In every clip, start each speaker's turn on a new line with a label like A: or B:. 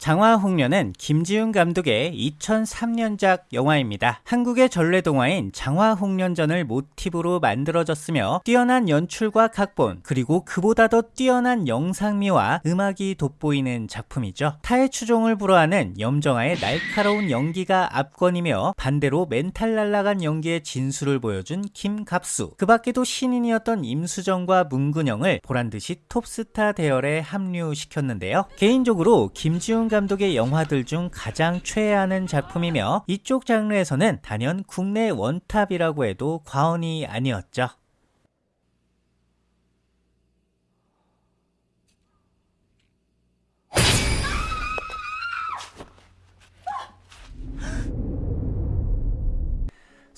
A: 장화홍련은 김지운 감독의 2003년작 영화입니다. 한국의 전래 동화인 장화홍련전을 모티브로 만들어졌으며 뛰어난 연출과 각본 그리고 그보다 더 뛰어난 영상미와 음악이 돋보이는 작품이죠. 타의 추종을 불허하는 염정아의 날카로운 연기가 압권이며 반대로 멘탈 날라간 연기의 진수를 보여준 김갑수 그 밖에도 신인이었던 임수정과 문근영을 보란듯이 톱스타 대열에 합류시켰는데요. 개인적으로 김지운 감독의 영화들 중 가장 최애하는 작품이며 이쪽 장르에서는 단연 국내 원탑이라고 해도 과언이 아니었죠.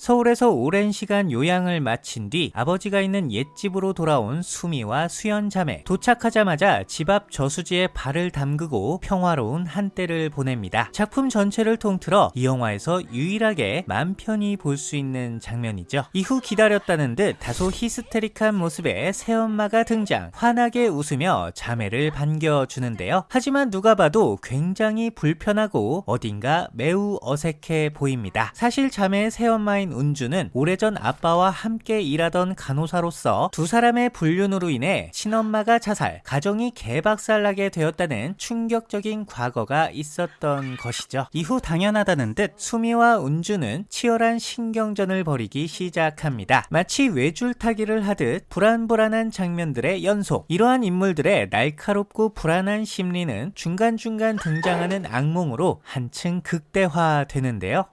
A: 서울에서 오랜 시간 요양을 마친 뒤 아버지가 있는 옛집으로 돌아온 수미와 수연 자매 도착하자마자 집 앞 저수지에 발을 담그고 평화로운 한때를 보냅니다. 작품 전체를 통틀어 이 영화에서 유일하게 맘 편히 볼 수 있는 장면이죠. 이후 기다렸다는 듯 다소 히스테릭한 모습의 새엄마가 등장 환하게 웃으며 자매를 반겨주는데요. 하지만 누가 봐도 굉장히 불편하고 어딘가 매우 어색해 보입니다. 사실 자매의 새엄마인 은주는 오래전 아빠와 함께 일하던 간호사로서 두 사람의 불륜으로 인해 친엄마가 자살, 가정이 개박살나게 되었다는 충격적인 과거가 있었던 것이죠. 이후 당연하다는 듯 수미와 은주는 치열한 신경전을 벌이기 시작합니다. 마치 외줄타기를 하듯 불안불안한 장면들의 연속. 이러한 인물들의 날카롭고 불안한 심리는 중간중간 등장하는 악몽으로 한층 극대화되는데요.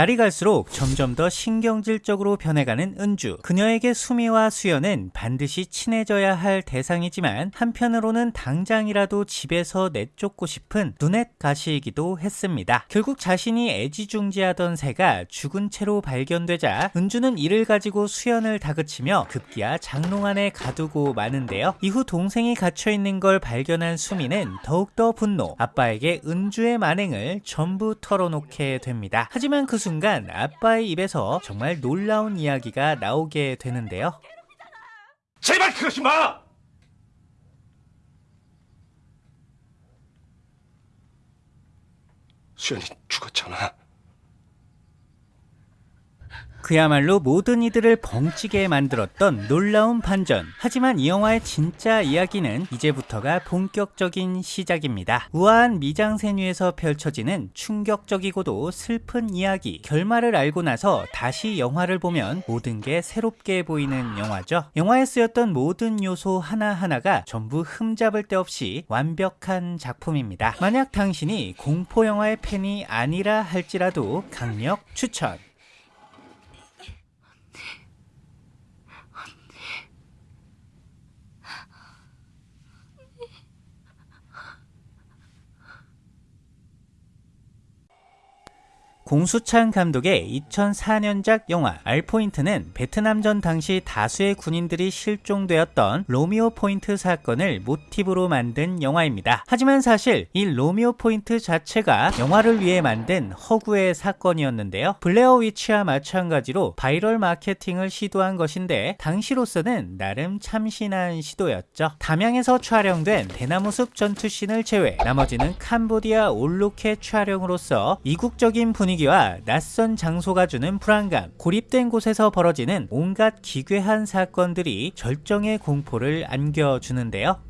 A: 날이 갈수록 점점 더 신경질적으로 변해가는 은주. 그녀에게 수미와 수연은 반드시 친해져야 할 대상이지만 한편으로는 당장이라도 집에서 내쫓고 싶은 눈엣 가시이기도 했습니다. 결국 자신이 애지중지하던 새가 죽은 채로 발견되자 은주는 이를 가지고 수연을 다그치며 급기야 장롱 안에 가두고 마는데요. 이후 동생이 갇혀있는 걸 발견한 수미는 더욱더 분노. 아빠에게 은주의 만행을 전부 털어놓게 됩니다. 하지만 그 아빠의 입에서 정말 놀라운 이야기가 나오게 되는데요.
B: 제발 그러지 마! 수연이 죽었잖아.
A: 그야말로 모든 이들을 벙찌게 만들었던 놀라운 반전. 하지만 이 영화의 진짜 이야기는 이제부터가 본격적인 시작입니다. 우아한 미장센 위에서 펼쳐지는 충격적이고도 슬픈 이야기. 결말을 알고 나서 다시 영화를 보면 모든 게 새롭게 보이는 영화죠. 영화에 쓰였던 모든 요소 하나하나가 전부 흠잡을 데 없이 완벽한 작품입니다. 만약 당신이 공포 영화의 팬이 아니라 할지라도 강력 추천. 공수창 감독의 2004년작 영화 알포인트는 베트남전 당시 다수의 군인들이 실종되었던 로미오 포인트 사건을 모티브로 만든 영화입니다. 하지만 사실 이 로미오 포인트 자체가 영화를 위해 만든 허구의 사건이었는데요. 블레어 위치와 마찬가지로 바이럴 마케팅을 시도한 것인데 당시로서는 나름 참신한 시도였죠. 담양에서 촬영된 대나무숲 전투씬을 제외 나머지는 캄보디아 올로케 촬영으로서 이국적인 분위기 분위기와 낯선 장소가 주는 불안감, 고립된 곳에서 벌어지는 온갖 기괴한 사건들이 절정의 공포를 안겨주는데요.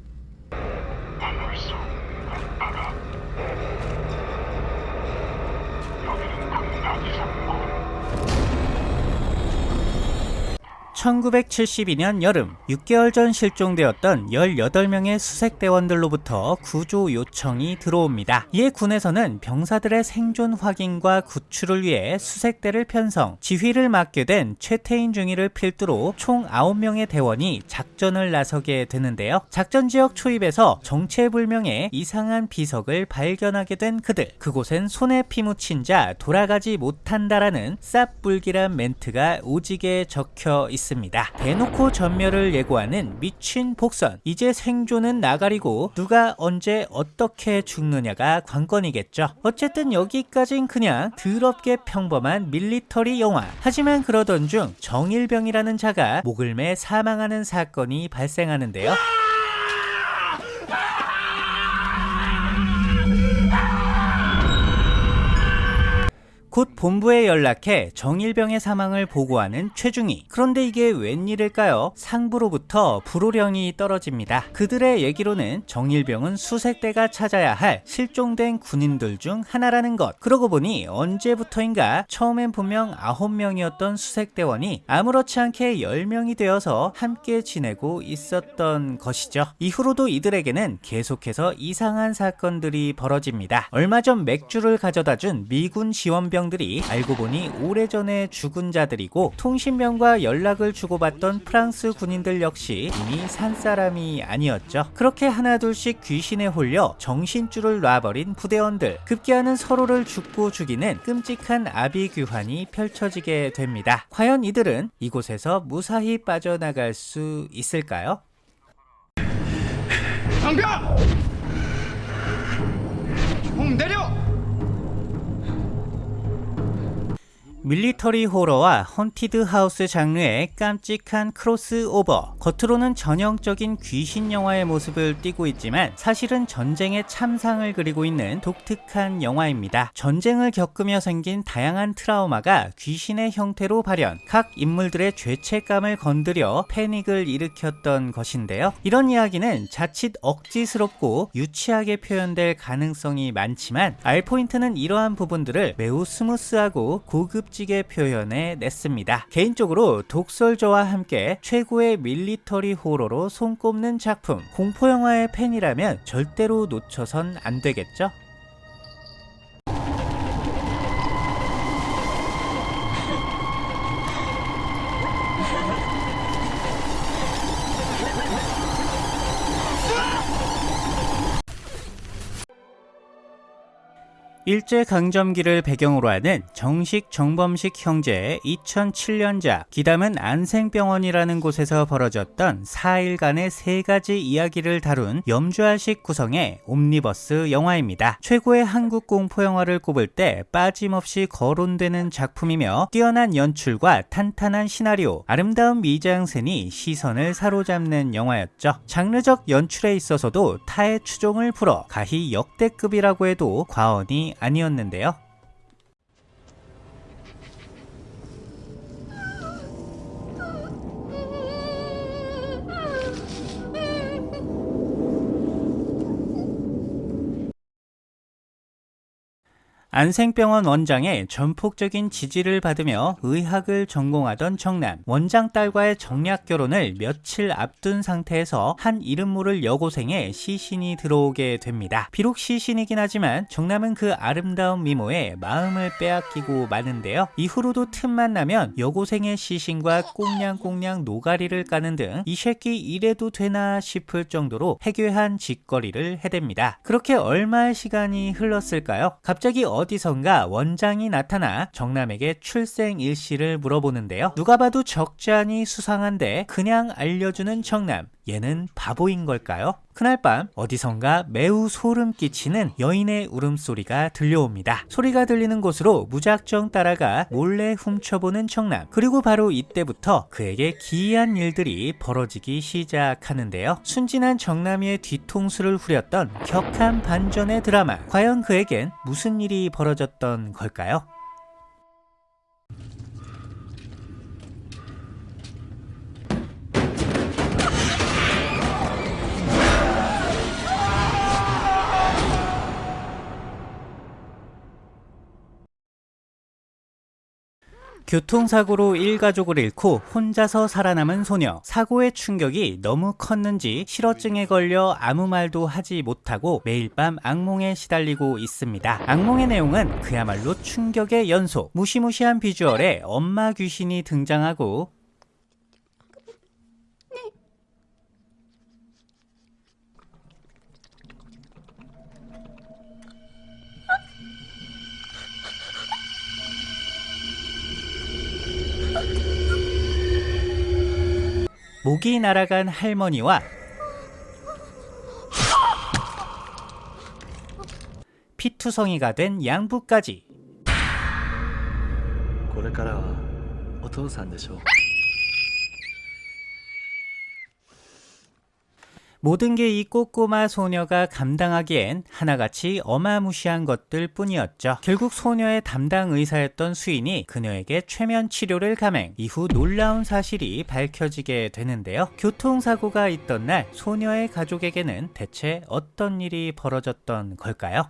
A: 1972년 여름 6개월 전 실종되었던 18명의 수색대원들로부터 구조 요청이 들어옵니다. 이에 군에서는 병사들의 생존 확인과 구출을 위해 수색대를 편성, 지휘를 맡게 된 최태인 중위를 필두로 총 9명의 대원이 작전을 나서게 되는데요. 작전 지역 초입에서 정체불명의 이상한 비석을 발견하게 된 그들. 그곳엔 손에 피 묻힌 자 돌아가지 못한다라는 쌉불길한 멘트가 오지게 적혀 있습니다. 대놓고 전멸을 예고하는 미친 복선. 이제 생존은 나가리고 누가 언제 어떻게 죽느냐가 관건이겠죠. 어쨌든 여기까진 그냥 더럽게 평범한 밀리터리 영화. 하지만 그러던 중 정일병이라는 자가 목을 매 사망하는 사건이 발생하는데요. 곧 본부에 연락해 정일병의 사망을 보고하는 최중희. 그런데 이게 웬일일까요? 상부로부터 불호령이 떨어집니다. 그들의 얘기로는 정일병은 수색대가 찾아야 할 실종된 군인들 중 하나라는 것. 그러고 보니 언제부터인가 처음엔 분명 9명이었던 수색대원이 아무렇지 않게 10명이 되어서 함께 지내고 있었던 것이죠. 이후로도 이들에게는 계속해서 이상한 사건들이 벌어집니다. 얼마 전 맥주를 가져다 준 미군 지원병 병들이 알고 보니 오래전에 죽은 자들이고 통신병과 연락을 주고받던 프랑스 군인들 역시 이미 산 사람이 아니었죠. 그렇게 하나둘씩 귀신에 홀려 정신줄을 놔버린 부대원들 급기야는 서로를 죽고 죽이는 끔찍한 아비규환이 펼쳐지게 됩니다. 과연 이들은 이곳에서 무사히 빠져나갈 수 있을까요?
C: 장병! 총 내려!
A: military 호러와 haunted house 장르의 깜찍한 크로스오버. 겉으로는 전형적인 귀신 영화의 모습을 띠고 있지만 사실은 전쟁의 참상을 그리고 있는 독특한 영화입니다. 전쟁을 겪으며 생긴 다양한 트라우마가 귀신의 형태로 발현, 각 인물들의 죄책감을 건드려 패닉을 일으켰던 것인데요. 이런 이야기는 자칫 억지스럽고 유치하게 표현될 가능성이 많지만 알포인트는 이러한 부분들을 매우 스무스하고 고급지게 표현해 냈습니다. 개인적으로 독솔저와 함께 최고의 military 호러로 손꼽는 작품 공포영화의 팬이라면 절대로 놓쳐선 안 되겠죠? 일제강점기를 배경으로 하는 정식 정범식 형제의 2007년작 기담은 안생병원이라는 곳에서 벌어졌던 4일간의 세 가지 이야기를 다룬 염주알식 구성의 옴니버스 영화입니다. 최고의 한국 공포 영화를 꼽을 때 빠짐없이 거론되는 작품이며 뛰어난 연출과 탄탄한 시나리오, 아름다운 미장센이 시선을 사로잡는 영화였죠. 장르적 연출에 있어서도 타의 추종을 풀어 가히 역대급이라고 해도 과언이 아니었는데요. 안생병원 원장의 전폭적인 지지를 받으며 의학을 전공하던 정남 원장 딸과의 정략 결혼을 며칠 앞둔 상태에서 한 이름 모를 여고생의 시신이 들어오게 됩니다. 비록 시신이긴 하지만 정남은 그 아름다운 미모에 마음을 빼앗기고 마는데요. 이후로도 틈만 나면 여고생의 시신과 꽁냥꽁냥 노가리를 까는 등 이 새끼 이래도 되나 싶을 정도로 해괴한 짓거리를 해댑니다. 그렇게 얼마의 시간이 흘렀을까요? 갑자기 어디 선가 원장이 나타나 정남에게 출생 일시를 물어보는데요. 누가 봐도 적잖이 수상한데 그냥 알려주는 정남. 얘는 바보인 걸까요? 그날 밤 어디선가 매우 소름 끼치는 여인의 울음소리가 들려옵니다. 소리가 들리는 곳으로 무작정 따라가 몰래 훔쳐보는 정남. 그리고 바로 이때부터 그에게 기이한 일들이 벌어지기 시작하는데요. 순진한 정남이의 뒤통수를 후렸던 격한 반전의 드라마. 과연 그에겐 무슨 일이 벌어졌던 걸까요? 교통사고로 일가족을 잃고 혼자서 살아남은 소녀. 사고의 충격이 너무 컸는지 실어증에 걸려 아무 말도 하지 못하고 매일 밤 악몽에 시달리고 있습니다. 악몽의 내용은 그야말로 충격의 연속. 무시무시한 비주얼에 엄마 귀신이 등장하고 목이 날아간 할머니와 피투성이가 된 양부까지
C: これからはお父さんでしょう
A: 모든 게 이 꼬꼬마 소녀가 감당하기엔 하나같이 어마무시한 것들 뿐이었죠. 결국 소녀의 담당 의사였던 수인이 그녀에게 최면 치료를 감행. 이후 놀라운 사실이 밝혀지게 되는데요. 교통사고가 있던 날 소녀의 가족에게는 대체 어떤 일이 벌어졌던 걸까요?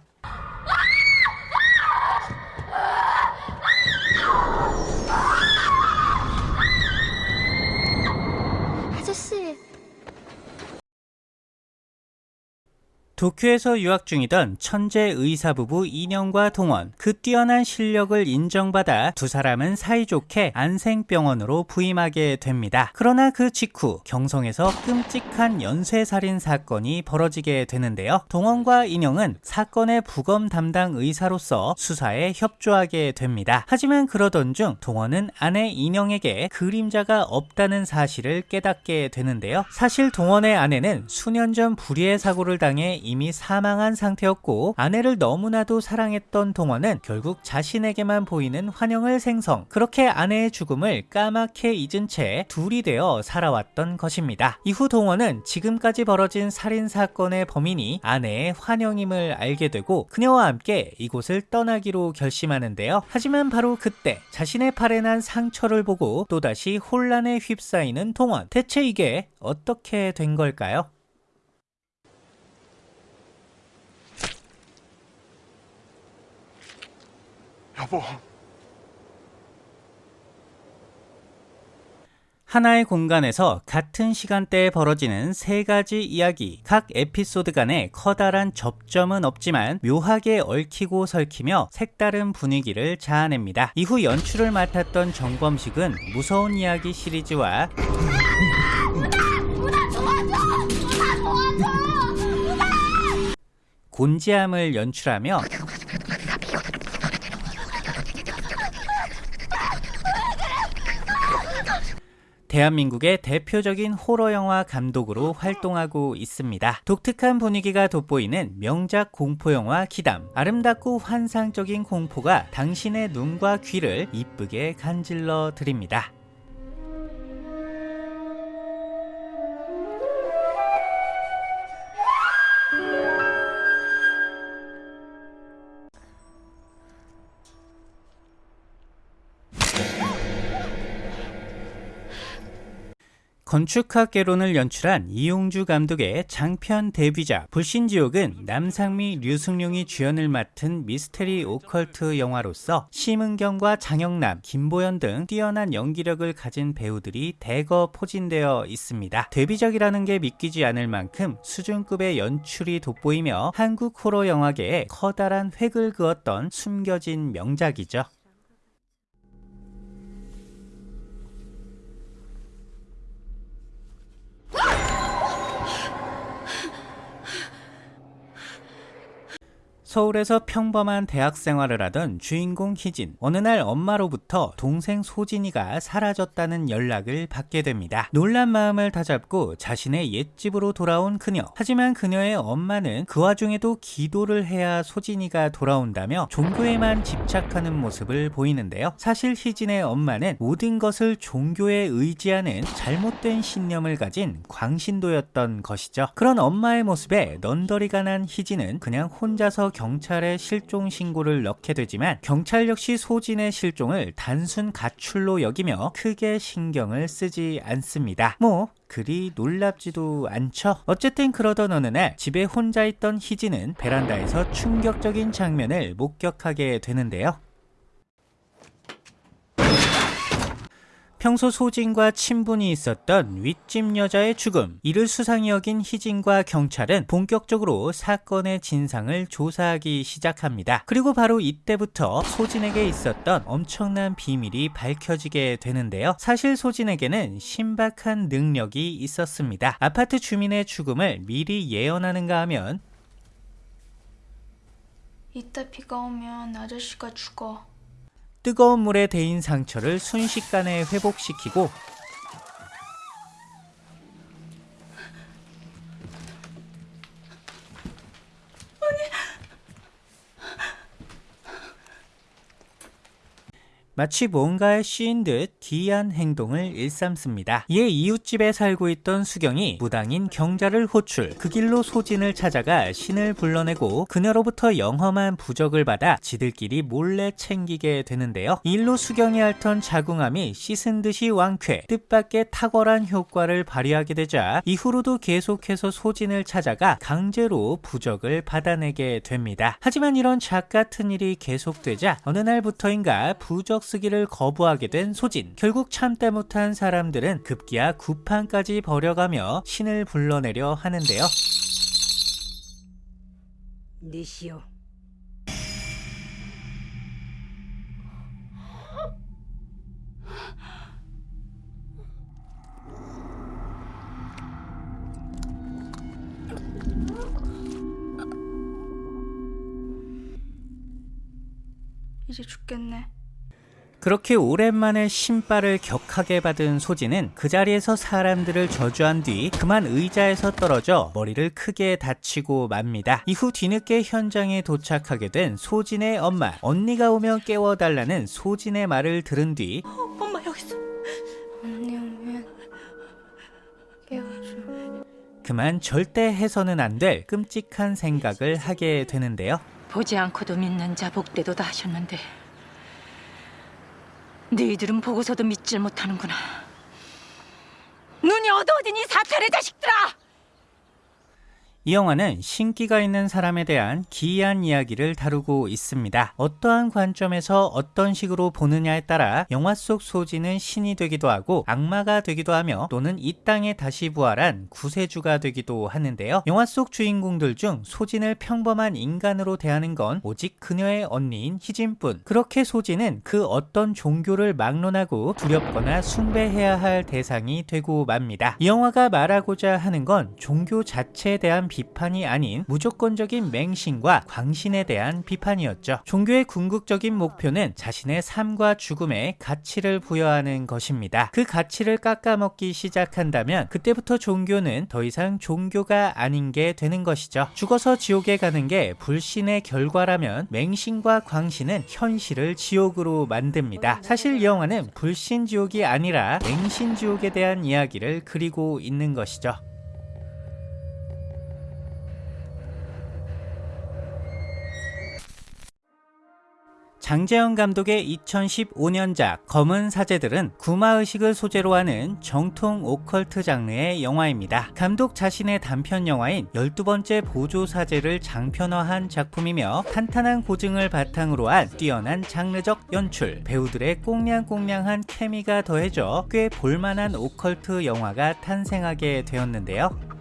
A: 도쿄에서 유학 중이던 천재 의사 부부 인형과 동원 그 뛰어난 실력을 인정받아 두 사람은 사이좋게 안생병원으로 부임하게 됩니다. 그러나 그 직후 경성에서 끔찍한 연쇄살인 사건이 벌어지게 되는데요. 동원과 인형은 사건의 부검 담당 의사로서 수사에 협조하게 됩니다. 하지만 그러던 중 동원은 아내 인형에게 그림자가 없다는 사실을 깨닫게 되는데요. 사실 동원의 아내는 수년 전 불의의 사고를 당해 이미 사망한 상태였고 아내를 너무나도 사랑했던 동원은 결국 자신에게만 보이는 환영을 생성 그렇게 아내의 죽음을 까맣게 잊은 채 둘이 되어 살아왔던 것입니다. 이후 동원은 지금까지 벌어진 살인 사건의 범인이 아내의 환영임을 알게 되고 그녀와 함께 이곳을 떠나기로 결심하는데요. 하지만 바로 그때 자신의 팔에 난 상처를 보고 또다시 혼란에 휩싸이는 동원 대체 이게 어떻게 된 걸까요?
B: 여보,
A: 하나의 공간에서 같은 시간대에 벌어지는 세 가지 이야기. 각 에피소드 간에 커다란 접점은 없지만 묘하게 얽히고 설키며 색다른 분위기를 자아냅니다. 이후 연출을 맡았던 정범식은 무서운 이야기 시리즈와 곤지암을 연출하며 대한민국의 대표적인 호러 영화 감독으로 활동하고 있습니다. 독특한 분위기가 돋보이는 명작 공포 영화 기담. 아름답고 환상적인 공포가 당신의 눈과 귀를 이쁘게 간질러 드립니다. 건축학 개론을 연출한 이용주 감독의 장편 데뷔작 불신지옥은 남상미, 류승룡이 주연을 맡은 미스테리 오컬트 영화로서 심은경과 장영남, 김보연 등 뛰어난 연기력을 가진 배우들이 대거 포진되어 있습니다. 데뷔작이라는 게 믿기지 않을 만큼 수준급의 연출이 돋보이며 한국 호러 영화계에 커다란 획을 그었던 숨겨진 명작이죠. 서울에서 평범한 대학 생활을 하던 주인공 희진. 어느 날 엄마로부터 동생 소진이가 사라졌다는 연락을 받게 됩니다. 놀란 마음을 다잡고 자신의 옛집으로 돌아온 그녀. 하지만 그녀의 엄마는 그 와중에도 기도를 해야 소진이가 돌아온다며 종교에만 집착하는 모습을 보이는데요. 사실 희진의 엄마는 모든 것을 종교에 의지하는 잘못된 신념을 가진 광신도였던 것이죠. 그런 엄마의 모습에 넌더리가 난 희진은 그냥 혼자서 경찰에 실종 신고를 넣게 되지만 경찰 역시 소진의 실종을 단순 가출로 여기며 크게 신경을 쓰지 않습니다. 뭐 그리 놀랍지도 않죠. 어쨌든 그러던 어느 날 집에 혼자 있던 희진은 베란다에서 충격적인 장면을 목격하게 되는데요. 평소 소진과 친분이 있었던 윗집 여자의 죽음. 이를 수상히 여긴 희진과 경찰은 본격적으로 사건의 진상을 조사하기 시작합니다. 그리고 바로 이때부터 소진에게 있었던 엄청난 비밀이 밝혀지게 되는데요. 사실 소진에게는 신박한 능력이 있었습니다. 아파트 주민의 죽음을 미리 예언하는가 하면
D: 이따 비가 오면 아저씨가 죽어.
A: 뜨거운 물에 데인 상처를 순식간에 회복시키고 마치 뭔가에 씌인 듯 기이한 행동을 일삼습니다. 이에 이웃집에 살고 있던 수경이 무당인 경자를 호출, 그 길로 소진을 찾아가 신을 불러내고 그녀로부터 영험한 부적을 받아 지들끼리 몰래 챙기게 되는데요. 이 일로 수경이 앓던 자궁암이 씻은 듯이 왕쾌, 뜻밖의 탁월한 효과를 발휘하게 되자 이후로도 계속해서 소진을 찾아가 강제로 부적을 받아내게 됩니다. 하지만 이런 작 같은 일이 계속되자 어느 날부터인가 부적 쓰기를 거부하게 된 소진. 결국 참다 못한 사람들은 급기야 구판까지 벌여가며 신을 불러내려 하는데요.
E: 니시여
D: 이제 죽겠네.
A: 그렇게 오랜만에 신발을 격하게 받은 소진은 그 자리에서 사람들을 저주한 뒤 그만 의자에서 떨어져 머리를 크게 다치고 맙니다. 이후 뒤늦게 현장에 도착하게 된 소진의 엄마. 언니가 오면 깨워달라는 소진의 말을 들은 뒤
D: 엄마 여기 있어. 언니 오면 깨워줘.
A: 그만 절대 해서는 안 될 끔찍한 생각을 하게 되는데요.
E: 보지 않고도 믿는 자 복대도 다 하셨는데 너희들은 보고서도 믿질 못하는구나. 눈이 어두워진 이 사찰의 자식들아
A: 이 영화는 신기가 있는 사람에 대한 기이한 이야기를 다루고 있습니다. 어떠한 관점에서 어떤 식으로 보느냐에 따라 영화 속 소진은 신이 되기도 하고 악마가 되기도 하며 또는 이 땅에 다시 부활한 구세주가 되기도 하는데요. 영화 속 주인공들 중 소진을 평범한 인간으로 대하는 건 오직 그녀의 언니인 희진뿐. 그렇게 소진은 그 어떤 종교를 막론하고 두렵거나 숭배해야 할 대상이 되고 맙니다. 이 영화가 말하고자 하는 건 종교 자체에 대한 비판이 아닌 무조건적인 맹신과 광신에 대한 비판이었죠. 종교의 궁극적인 목표는 자신의 삶과 죽음에 가치를 부여하는 것입니다. 그 가치를 깎아먹기 시작한다면 그때부터 종교는 더 이상 종교가 아닌 게 되는 것이죠. 죽어서 지옥에 가는 게 불신의 결과라면 맹신과 광신은 현실을 지옥으로 만듭니다. 사실 이 영화는 불신 지옥이 아니라 맹신 지옥에 대한 이야기를 그리고 있는 것이죠. 장재현 감독의 2015년작 검은 사제들은 구마의식을 소재로 하는 정통 오컬트 장르의 영화입니다. 감독 자신의 단편 영화인 12번째 보조 사제를 장편화한 작품이며 탄탄한 고증을 바탕으로 한 뛰어난 장르적 연출, 배우들의 꽁냥꽁냥한 케미가 더해져 꽤 볼만한 오컬트 영화가 탄생하게 되었는데요.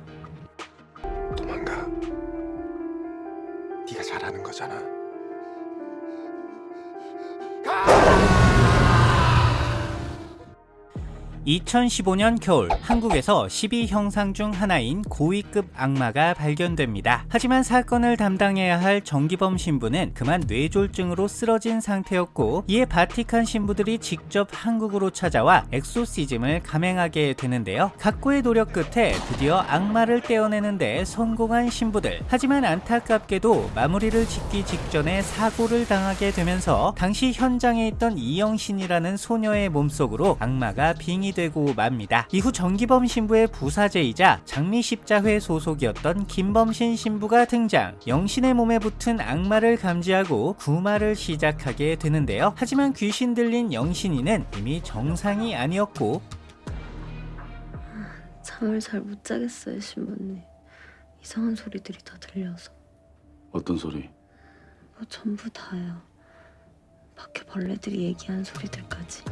A: 2015년 겨울 한국에서 12형상 중 하나인 고위급 악마가 발견됩니다. 하지만 사건을 담당해야 할 정기범 신부는 그만 뇌졸중으로 쓰러진 상태였고 이에 바티칸 신부들이 직접 한국으로 찾아와 엑소시즘을 감행하게 되는데요. 각고의 노력 끝에 드디어 악마를 떼어내는데 성공한 신부들. 하지만 안타깝게도 마무리를 짓기 직전에 사고를 당하게 되면서 당시 현장에 있던 이영신이라는 소녀의 몸속으로 악마가 빙이 되고 맙니다. 이후 정기범 신부의 부사제이자 장미십자회 소속이었던 김범신 신부가 등장. 영신의 몸에 붙은 악마를 감지하고 구마를 시작하게 되는데요. 하지만 귀신 들린 영신이는 이미 정상이 아니었고
F: 잠을 잘 못 자겠어요, 신부님. 이상한 소리들이 다 들려서.
G: 어떤 소리?
F: 뭐 전부 다요. 밖에 벌레들이 얘기한 소리들까지.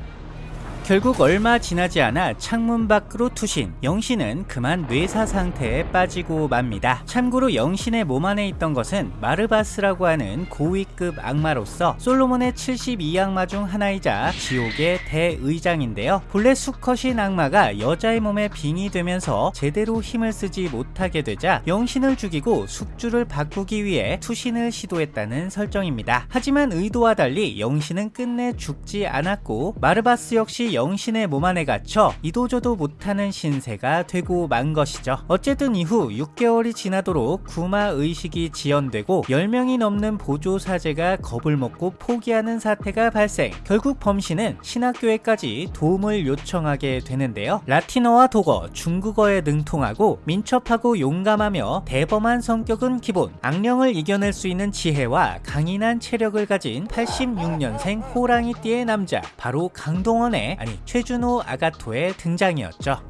A: 결국 얼마 지나지 않아 창문 밖으로 투신 영신은 그만 뇌사 상태에 빠지고 맙니다. 참고로 영신의 몸 안에 있던 것은 마르바스라고 하는 고위급 악마로서 솔로몬의 72악마 중 하나이자 지옥의 대의장인데요. 본래 수컷인 악마가 여자의 몸에 빙이 되면서 제대로 힘을 쓰지 못하게 되자 영신을 죽이고 숙주를 바꾸기 위해 투신을 시도했다는 설정입니다. 하지만 의도와 달리 영신은 끝내 죽지 않았고 마르바스 역시 영신의 몸 안에 갇혀 이도저도 못하는 신세가 되고 만 것이죠. 어쨌든 이후 6개월이 지나도록 구마 의식이 지연되고 10명이 넘는 보조 사제가 겁을 먹고 포기하는 사태가 발생. 결국 범신은 신학교에까지 도움을 요청하게 되는데요. 라틴어와 독어, 중국어에 능통하고 민첩하고 용감하며 대범한 성격은 기본. 악령을 이겨낼 수 있는 지혜와 강인한 체력을 가진 86년생 호랑이띠의 남자 바로 강동원의 아니 최준호 아가토의 등장이었죠.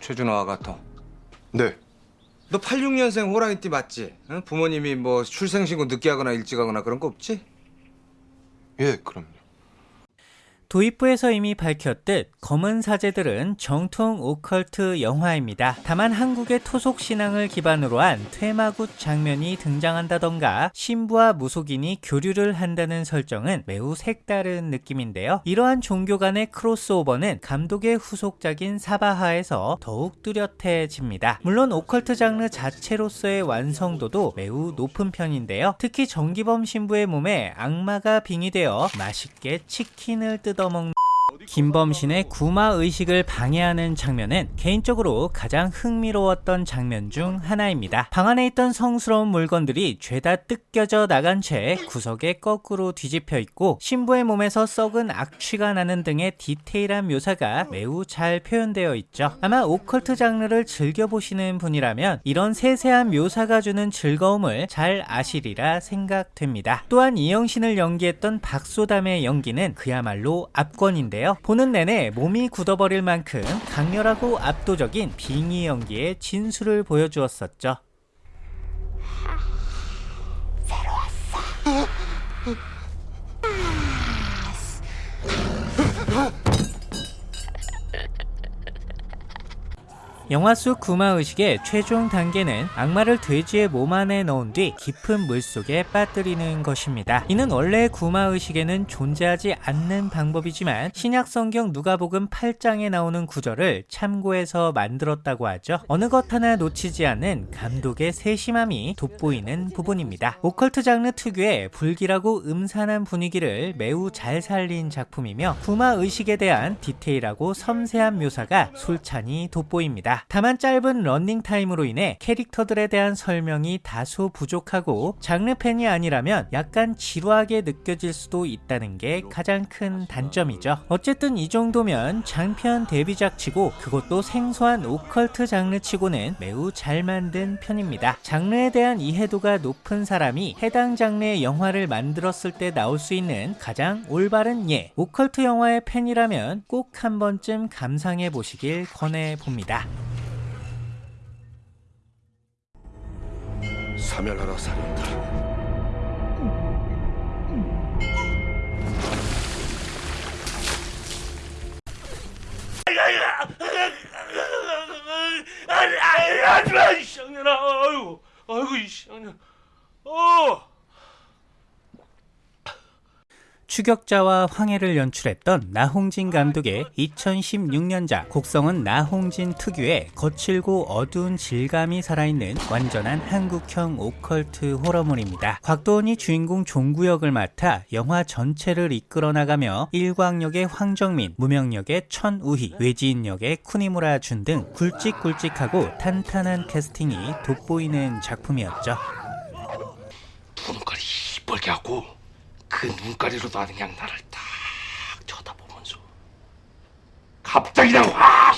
G: 최준호 아가토.
B: 네.
G: 너 86년생 호랑이띠 맞지? 응? 부모님이 뭐 출생신고 늦게 하거나 일찍 하거나 그런 거 없지?
B: 예, 그럼요.
A: 도입부에서 이미 밝혔듯 검은 사제들은 정통 오컬트 영화입니다. 다만 한국의 토속 신앙을 기반으로 한 퇴마굿 장면이 등장한다던가 신부와 무속인이 교류를 한다는 설정은 매우 색다른 느낌인데요. 이러한 종교 간의 크로스오버는 감독의 후속작인 사바하에서 더욱 뚜렷해집니다. 물론 오컬트 장르 자체로서의 완성도도 매우 높은 편인데요. 특히 정기범 신부의 몸에 악마가 빙의되어 맛있게 치킨을 뜯어 먹는 김범신의 구마 의식을 방해하는 장면은 개인적으로 가장 흥미로웠던 장면 중 하나입니다. 방 안에 있던 성스러운 물건들이 죄다 뜯겨져 나간 채 구석에 거꾸로 뒤집혀 있고 신부의 몸에서 썩은 악취가 나는 등의 디테일한 묘사가 매우 잘 표현되어 있죠. 아마 오컬트 장르를 즐겨보시는 분이라면 이런 세세한 묘사가 주는 즐거움을 잘 아시리라 생각됩니다. 또한 이영신을 연기했던 박소담의 연기는 그야말로 압권인데요. 보는 내내 몸이 굳어버릴 만큼 강렬하고 압도적인 빙의 연기의 진수를 보여주었었죠. 영화 속 구마의식의 최종 단계는 악마를 돼지의 몸 안에 넣은 뒤 깊은 물속에 빠뜨리는 것입니다. 이는 원래 구마의식에는 존재하지 않는 방법이지만 신약성경 누가복음 8장에 나오는 구절을 참고해서 만들었다고 하죠. 어느 것 하나 놓치지 않는 감독의 세심함이 돋보이는 부분입니다. 오컬트 장르 특유의 불길하고 음산한 분위기를 매우 잘 살린 작품이며 구마의식에 대한 디테일하고 섬세한 묘사가 솔찬히 돋보입니다. 다만 짧은 런닝 타임으로 인해 캐릭터들에 대한 설명이 다소 부족하고 장르 팬이 아니라면 약간 지루하게 느껴질 수도 있다는 게 가장 큰 단점이죠. 어쨌든 이 정도면 장편 데뷔작 치고 그것도 생소한 오컬트 장르 치고는 매우 잘 만든 편입니다. 장르에 대한 이해도가 높은 사람이 해당 장르의 영화를 만들었을 때 나올 수 있는 가장 올바른 예. 오컬트 영화의 팬이라면 꼭 한 번쯤 감상해 보시길 권해 봅니다.
B: 사멸하라 살인다.
H: 아니, 아니, 하지 마, 이 쌍년아. 아이고, 아이고, 이 쌍년. 어.
A: 추격자와 황해를 연출했던 나홍진 감독의 2016년작 곡성은 나홍진 특유의 거칠고 어두운 질감이 살아있는 완전한 한국형 오컬트 호러물입니다. 곽도원이 주인공 종구 역을 맡아 영화 전체를 이끌어 나가며 일광역의 황정민, 무명역의 천우희, 외지인 역의 쿠니무라 준 등 굵직굵직하고 탄탄한 캐스팅이 돋보이는 작품이었죠.
B: 눈깔이 시뻘게 하고 그 눈가리로도 아는 그냥 나를 딱 쳐다보면서 갑자기 그냥 확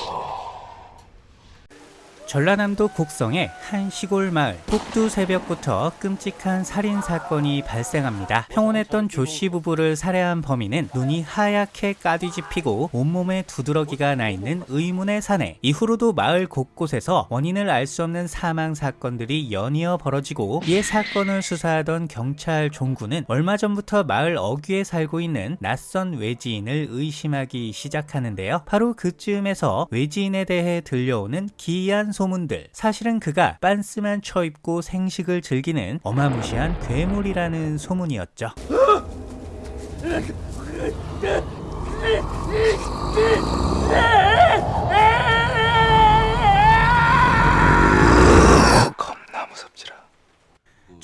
A: 전라남도 곡성의 한 시골 마을 꼭두 새벽부터 끔찍한 살인 사건이 발생합니다. 평온했던 조씨 부부를 살해한 범인은 눈이 하얗게 까뒤집히고 온몸에 두드러기가 나 있는 의문의 사내. 이후로도 마을 곳곳에서 원인을 알 수 없는 사망 사건들이 연이어 벌어지고 이에 사건을 수사하던 경찰 종구는 얼마 전부터 마을 어귀에 살고 있는 낯선 외지인을 의심하기 시작하는데요. 바로 그쯤에서 외지인에 대해 들려오는 기이한 소문들. 사실은 그가 빤스만 쳐입고 생식을 즐기는 어마무시한 괴물이라는 소문이었죠.
G: 겁나 무섭지라.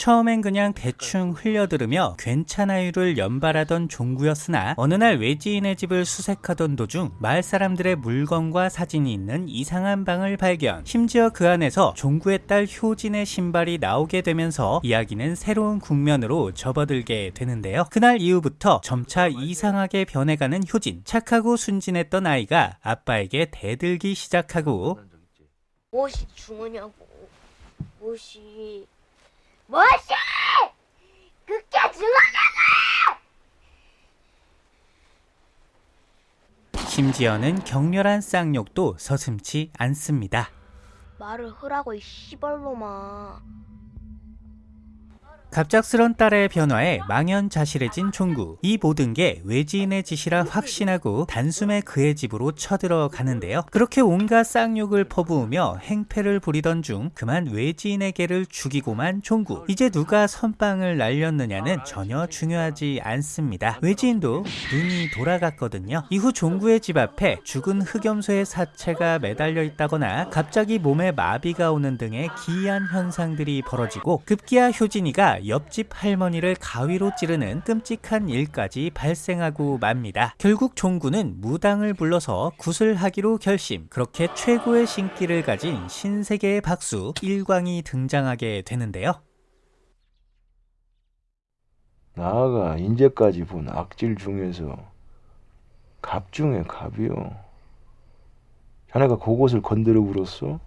A: 처음엔 그냥 대충 흘려들으며 괜찮아요를 연발하던 종구였으나 어느 날 외지인의 집을 수색하던 도중 마을 사람들의 물건과 사진이 있는 이상한 방을 발견. 심지어 그 안에서 종구의 딸 효진의 신발이 나오게 되면서 이야기는 새로운 국면으로 접어들게 되는데요. 그날 이후부터 점차 이상하게 변해가는 효진. 착하고 순진했던 아이가 아빠에게 대들기 시작하고
F: 무엇이 중요냐고. 무엇이. 무엇이! 그게 중요하냐고!
A: 심지어는 격렬한 쌍욕도 서슴치 않습니다.
F: 말을 흐라고 이 씨발로마.
A: 갑작스런 딸의 변화에 망연자실해진 종구. 이 모든 게 외지인의 짓이라 확신하고 단숨에 그의 집으로 쳐들어가는데요. 그렇게 온갖 쌍욕을 퍼부으며 행패를 부리던 중 그만 외지인의 개를 죽이고만 종구. 이제 누가 선빵을 날렸느냐는 전혀 중요하지 않습니다. 외지인도 눈이 돌아갔거든요. 이후 종구의 집 앞에 죽은 흑염소의 사체가 매달려 있다거나 갑자기 몸에 마비가 오는 등의 기이한 현상들이 벌어지고 급기야 효진이가 옆집 할머니를 가위로 찌르는 끔찍한 일까지 발생하고 맙니다. 결국 종구는 무당을 불러서 구슬하기로 결심. 그렇게 최고의 신기를 가진 신세계의 박수 일광이 등장하게 되는데요.
I: 나아가 인제까지 본 악질 중에서 갑 중에 갑이요. 자네가 그곳을 건드려 불었어?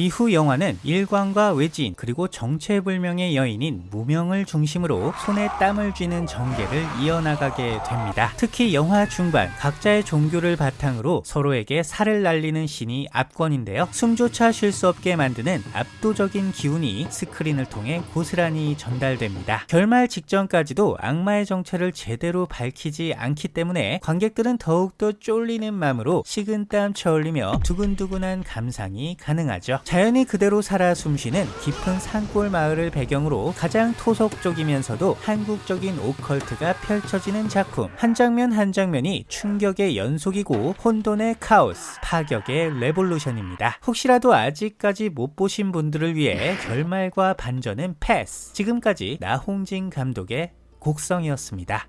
A: 이후 영화는 일광과 외지인 그리고 정체불명의 여인인 무명을 중심으로 손에 땀을 쥐는 전개를 이어나가게 됩니다. 특히 영화 중반 각자의 종교를 바탕으로 서로에게 살을 날리는 신이 압권인데요. 숨조차 쉴 수 없게 만드는 압도적인 기운이 스크린을 통해 고스란히 전달됩니다. 결말 직전까지도 악마의 정체를 제대로 밝히지 않기 때문에 관객들은 더욱더 쫄리는 마음으로 식은땀 쳐올리며 두근두근한 감상이 가능하죠. 자연이 그대로 살아 숨쉬는 깊은 산골 마을을 배경으로 가장 토속적이면서도 한국적인 오컬트가 펼쳐지는 작품. 한 장면 한 장면이 충격의 연속이고 혼돈의 카오스, 파격의 revolution입니다. 혹시라도 아직까지 못 보신 분들을 위해 결말과 반전은 패스. 지금까지 나홍진 감독의 곡성이었습니다.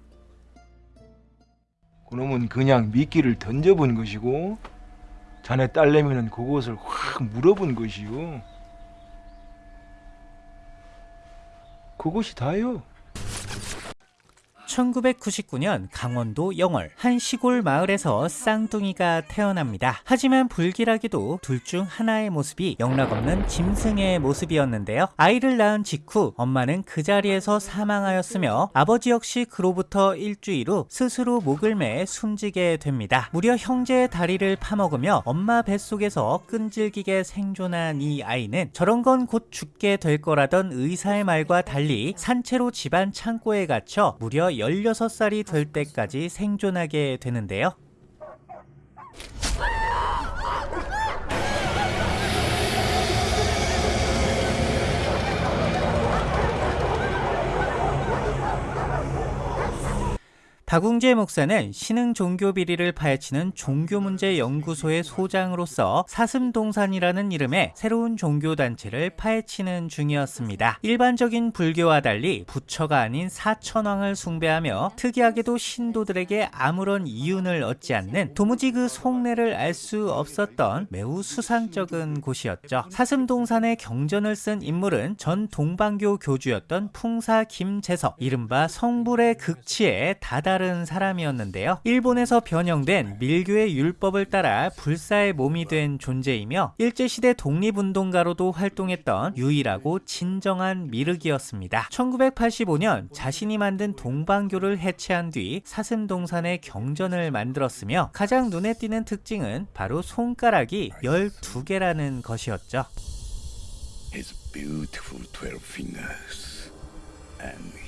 I: 그놈은 그냥 미끼를 던져본 것이고 자네 딸내미는 그곳을 확 물어본 것이요. 그것이 다요.
A: 1999년 강원도 영월 한 시골 마을에서 쌍둥이가 태어납니다. 하지만 불길하게도 둘 중 하나의 모습이 영락없는 짐승의 모습이었는데요. 아이를 낳은 직후 엄마는 그 자리에서 사망하였으며 아버지 역시 그로부터 일주일 후 스스로 목을 매 숨지게 됩니다. 무려 형제의 다리를 파먹으며 엄마 뱃속에서 끈질기게 생존한 이 아이는 저런 건 곧 죽게 될 거라던 의사의 말과 달리 산채로 집안 창고에 갇혀 무려 16살이 될 때까지 생존하게 되는데요. 박웅재 목사는 신흥 종교 비리를 파헤치는 종교문제연구소의 소장으로서 사슴동산이라는 이름의 새로운 종교단체를 파헤치는 중이었습니다. 일반적인 불교와 달리 부처가 아닌 사천왕을 숭배하며 특이하게도 신도들에게 아무런 이윤을 얻지 않는 도무지 그 속내를 알 수 없었던 매우 수상적인 곳이었죠. 사슴동산의 경전을 쓴 인물은 전 동방교 교주였던 풍사 김재석, 이른바 성불의 극치에 다다른 다른 사람이었는데요. 일본에서 변형된 밀교의 율법을 따라 불사의 몸이 된 존재이며 일제시대 독립운동가로도 활동했던 유일하고 진정한 미륵이었습니다. 1985년 자신이 만든 동방교를 해체한 뒤 사슴동산의 경전을 만들었으며 가장 눈에 띄는 특징은 바로 손가락이 12개라는 것이었죠.
B: His beautiful twelve fingers and.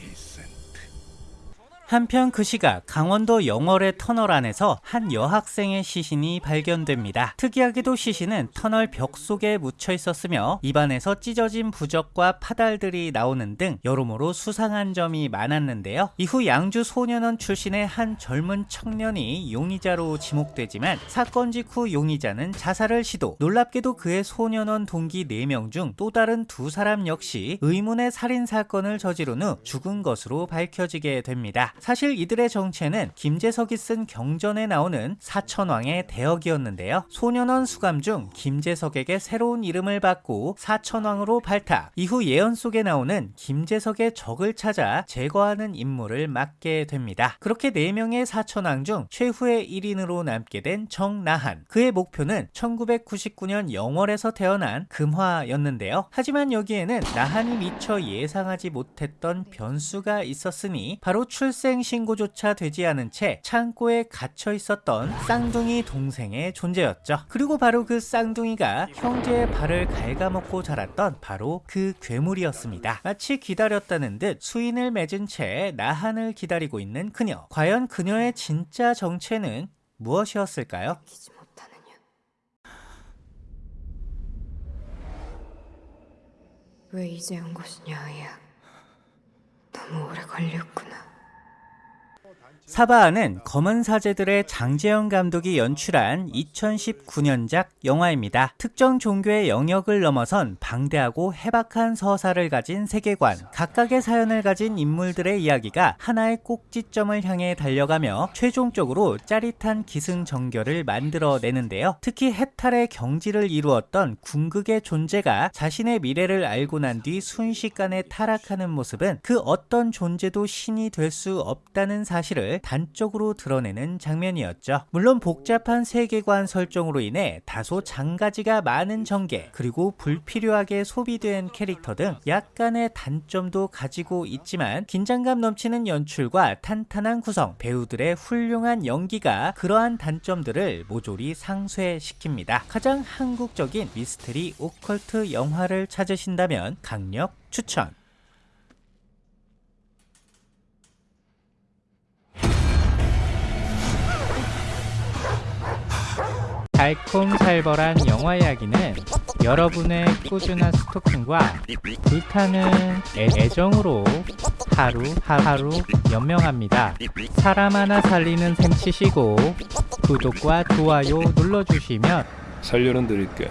A: 한편 그 시각 강원도 영월의 터널 안에서 한 여학생의 시신이 발견됩니다. 특이하게도 시신은 터널 벽 속에 묻혀 있었으며 입안에서 찢어진 부적과 파달들이 나오는 등 여러모로 수상한 점이 많았는데요. 이후 양주 소년원 출신의 한 젊은 청년이 용의자로 지목되지만 사건 직후 용의자는 자살을 시도 놀랍게도 그의 소년원 동기 4명 중 또 다른 두 사람 역시 의문의 살인 사건을 저지른 후 죽은 것으로 밝혀지게 됩니다. 사실 이들의 정체는 김재석이 쓴 경전에 나오는 사천왕의 대역이었는데요. 소년원 수감 중 김재석에게 새로운 이름을 받고 사천왕으로 발탁. 이후 예언 속에 나오는 김재석의 적을 찾아 제거하는 임무를 맡게 됩니다. 그렇게 4명의 사천왕 중 최후의 1인으로 남게 된 정나한. 그의 목표는 1999년 영월에서 태어난 금화였는데요. 하지만 여기에는 나한이 미처 예상하지 못했던 변수가 있었으니 바로 출생 신고조차 되지 않은 채 창고에 갇혀 있었던 쌍둥이 동생의 존재였죠. 그리고 바로 그 쌍둥이가 형제의 발을 갉아먹고 자랐던 바로 그 괴물이었습니다. 마치 기다렸다는 듯 수인을 맺은 채 나한을 기다리고 있는 그녀. 과연 그녀의 진짜 정체는 무엇이었을까요?
F: 왜 이제 온 것이냐, 아이야. 너무 오래 걸렸구나.
A: 사바아는 검은 사제들의 장재영 감독이 연출한 2019년작 영화입니다. 특정 종교의 영역을 넘어선 방대하고 해박한 서사를 가진 세계관, 각각의 사연을 가진 인물들의 이야기가 하나의 꼭지점을 향해 달려가며 최종적으로 짜릿한 기승전결을 만들어내는데요. 특히 해탈의 경지를 이루었던 궁극의 존재가 자신의 미래를 알고 난 뒤 순식간에 타락하는 모습은 그 어떤 존재도 신이 될 수 없다는 사실을 단적으로 드러내는 장면이었죠. 물론 복잡한 세계관 설정으로 인해 다소 장가지가 많은 전개, 그리고 불필요하게 소비된 캐릭터 등 약간의 단점도 가지고 있지만 긴장감 넘치는 연출과 탄탄한 구성, 배우들의 훌륭한 연기가 그러한 단점들을 모조리 상쇄시킵니다. 가장 한국적인 미스테리 오컬트 영화를 찾으신다면 강력 추천! 달콤살벌한 영화 이야기는 여러분의 꾸준한 스토킹과 불타는 애, 애정으로 하루 하루 연명합니다. 사람 하나 살리는 셈 치시고 구독과 좋아요 눌러주시면
H: 살려는 드릴게.